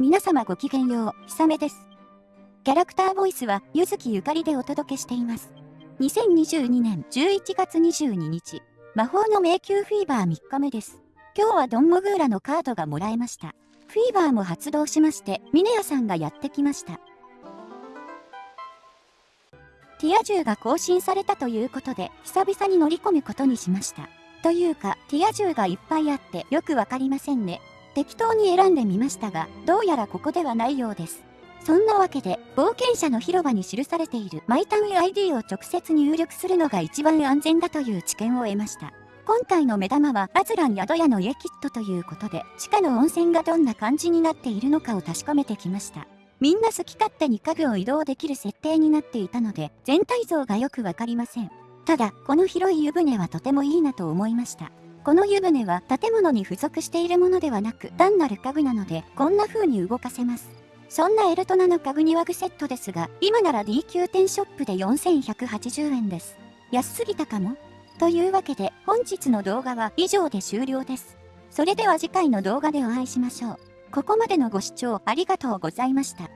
皆様ごきげんよう、ひさめです。キャラクターボイスは、ゆずきゆかりでお届けしています。2022年11月22日、魔法の迷宮フィーバー3日目です。今日はドンモグーラのカードがもらえました。フィーバーも発動しまして、ミネヤさんがやってきました。ティア銃が更新されたということで、久々に乗り込むことにしました。というか、ティア銃がいっぱいあってよくわかりませんね。適当に選んでみましたが、どうやらここではないようです。そんなわけで、冒険者の広場に記されているマイタウン ID を直接入力するのが一番安全だという知見を得ました。今回の目玉はアズラン宿屋の家キットということで、地下の温泉がどんな感じになっているのかを確かめてきました。みんな好き勝手に家具を移動できる設定になっていたので、全体像がよくわかりません。ただ、この広い湯船はとてもいいなと思いました。この湯船は建物に付属しているものではなく単なる家具なのでこんな風に動かせます。そんなエルトナの家具庭具セットですが今なら D 級店ショップで4180円です。安すぎたかもというわけで本日の動画は以上で終了です。それでは次回の動画でお会いしましょう。ここまでのご視聴ありがとうございました。